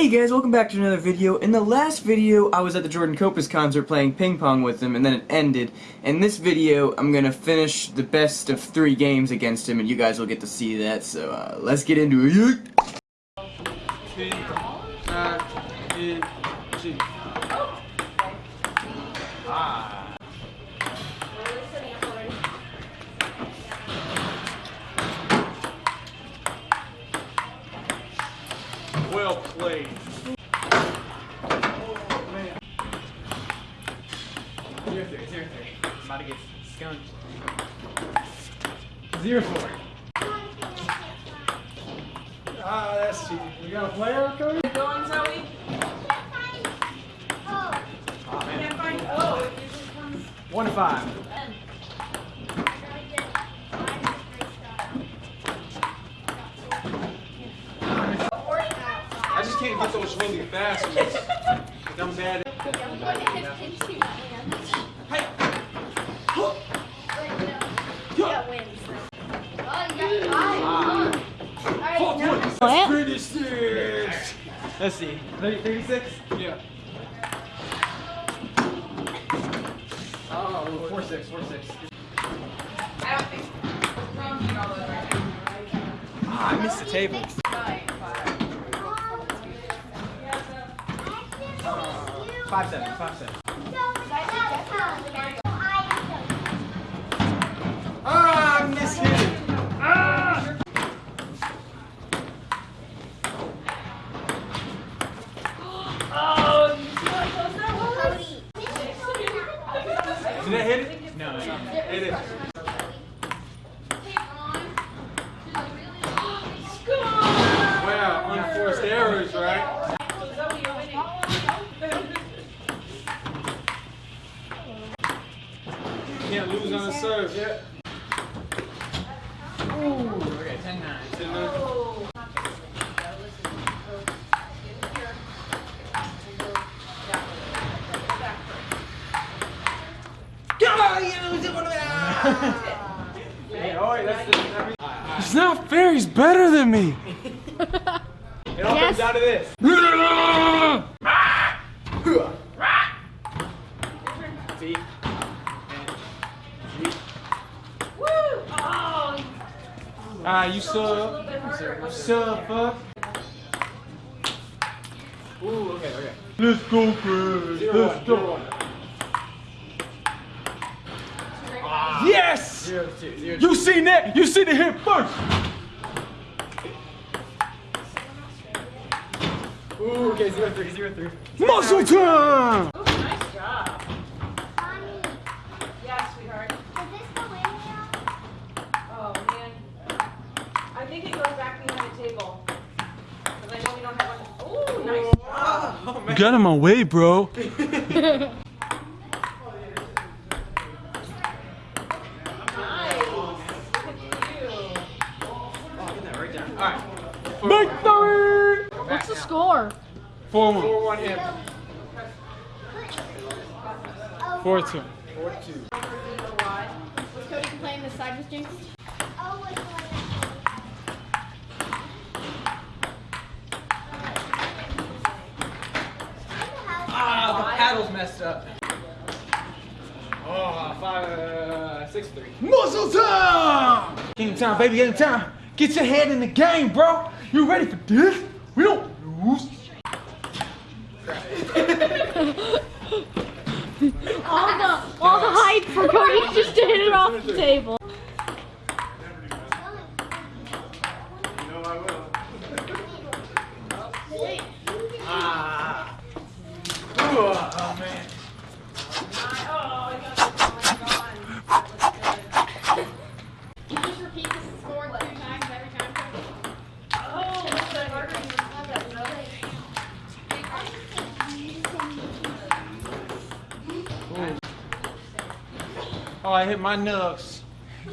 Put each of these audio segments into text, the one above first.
Hey guys, welcome back to another video. In the last video, I was at the Jordan Copas concert playing ping pong with him, and then it ended. In this video, I'm gonna finish the best of three games against him, and you guys will get to see that, so uh, let's get into it. Well about to get skunked. Zero four. Ah, that's cheating. We got a player, Cody? Going, Zoe? Oh man. Can't find. Oh, it usually comes. One to five. I just can't get those really fast ones. I'm bad at What? Let's see. 36? Yeah. Oh, four six, four six. I don't think. Wrong all over right now. Ah, I missed the table. Five seven, five seven. It. Wow, unforced errors, right? Zoe, you're winning. Can't lose on the serve. Yeah. Ooh, okay, 10 9. Ten minutes. Hey, oh, wait, that's the. Every, It's not fair. He's better than me. it all Yes. comes down to this. See? Oh, Ah, you a sub. little bit harder. You sub, fuck. Ooh, okay, okay. Let's go, Chris. Let's go. Zero one. Yes! Zero two, zero two. You seen that? You seen it here first. Ooh, okay, zero three, zero three. Muscle time. Ooh, nice job. Yeah, sweetheart. Is this the way Oh, man. I think it goes back behind the table. Because I know we don't have one. Ooh, nice job. Oh, man. Get in my way, bro. Nice. Look at you. Oh, get that right down. Alright. Victory! What's the score? Four one. 4 1 him. Four two. 4 2. Was Cody playing the side with Jinx? Ah, the paddle's messed up. Oh, five, uh, six, three. Muscle time! Game time, baby, game time. Get your head in the game, bro. You ready for this? We don't lose. All the all the hype for Cody just to hit it off the table. Ah. Ooh, oh, man. Oh, I got that one. You just repeat the score two times every time. Cody? Oh, what's that harder than that? No. Oh, I hit my nugs.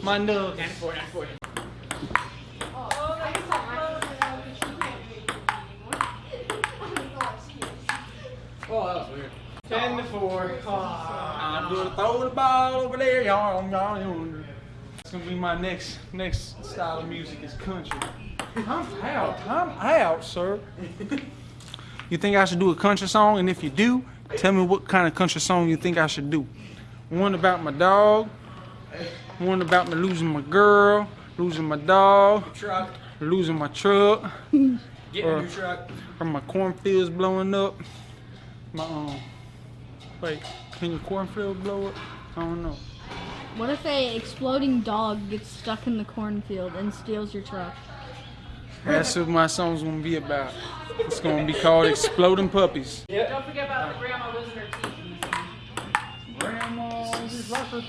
My nugs. 94, 94. Oh, I can tell Oh, that was weird. 10 to 4. I'm gonna throw the ball over there, y'all. y'all, y'all. It's gonna be my next next style of music is country. I'm out. I'm out, sir. you think I should do a country song? And if you do, tell me what kind of country song you think I should do. One about my dog, one about me losing my girl, losing my dog, Truck. losing my truck, Get Uh, a new truck. or my cornfields blowing up. My um, wait, can your cornfield blow up? I don't know. What if a exploding dog gets stuck in the cornfield and steals your truck? That's what my song's gonna be about. It's gonna be called Exploding Puppies. Don't forget about the grandma losing her teeth in the song. Grandma just lost her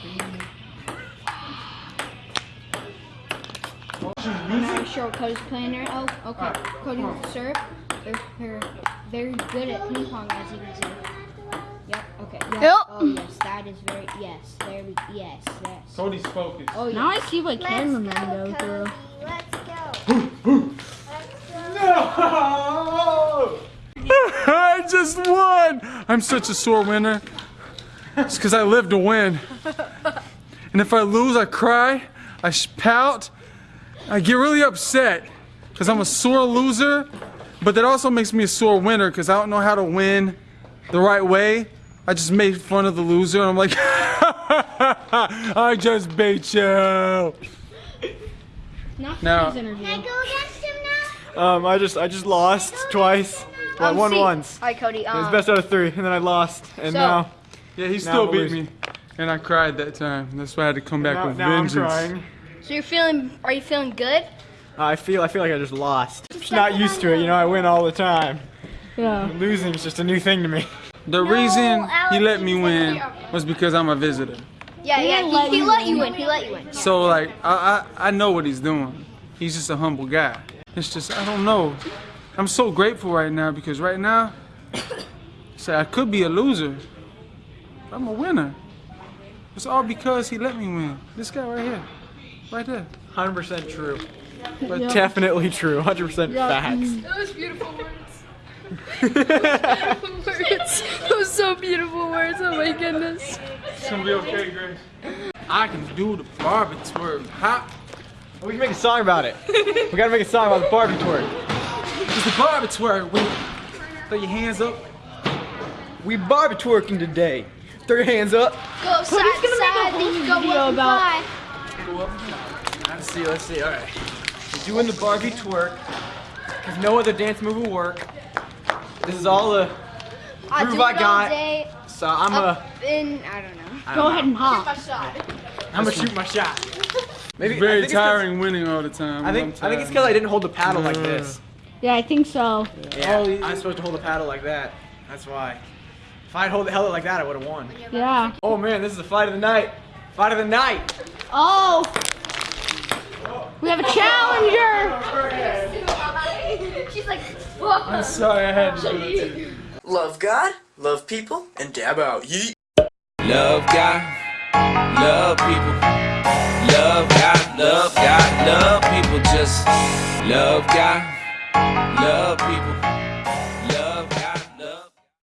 Now show Cody's playing there. Oh, okay. Cody serve. They're, they're very good at ping pong, as you can see. Yep. Okay. Yep. Yep. Oh yes, that is very yes. There we yes yes. Cody's focused. Oh Now. I see what cameraman go through. Let's go. No! I just won! I'm such a sore winner. It's because I live to win. And if I lose, I cry, I sh- pout, I get really upset because I'm a sore loser. But that also makes me a sore winner because I don't know how to win the right way. I just made fun of the loser and I'm like, I just beat you. Not Now- Can I go against him now? Um, I just I just lost twice. Well, I won see. once. Hi, Cody. It was Um, best out of three, and then I lost, and So- now Yeah, he still I'm beat losing. me. And I cried that time. That's why I had to come back now, with now I'm crying. so you're feeling? Are you feeling good? I feel I feel like I just lost. Just not used to it, you know. I win all the time. Yeah. Losing is just a new thing to me. The reason he let me win was because I'm a visitor. Yeah, yeah. didn't let He, he let you win. win. He let you win. So like I, I I know what he's doing. He's just a humble guy. It's just I don't know. I'm so grateful right now because right now, say I could be a loser. I'm a winner. It's all because he let me win. This guy right here, right there. 100% true. But Definitely true. 100% facts. Mm. Those beautiful words. words. Those so beautiful words. Oh my goodness. It's gonna be okay, Grace. I can do the Barbie twerk. Hop. We can make a song about it. we gotta make a song about the Barbie twerk. It's the Barbie twerk. When throw your hands up. We Barbie twerking today. Throw your hands up. Go side to side. Then go video up and about- fly. Let's see, let's see, alright. We're doing the Barbie twerk. Because no other dance move will work. This is all the I Groove do I it all got. day. so I'm a in I don't know. Go ahead and hop. I'm gonna shoot my shot. Maybe I Very think it's 'cause- tiring winning all the time. I think I'm think it's because I didn't hold the paddle like this. Yeah, I think so. Yeah, Oh, I'm supposed to hold the paddle like that. That's why. If I'd hold held it like that, I would have won. Yeah. Oh man, this is the fight of the night. Fight of the night. Oh. We have a challenger. She's like, I'm sorry I had to do it. Love God, love people, and dab out. Yeet. Love God, love people. Love God, love God, love people. Just love God, love people.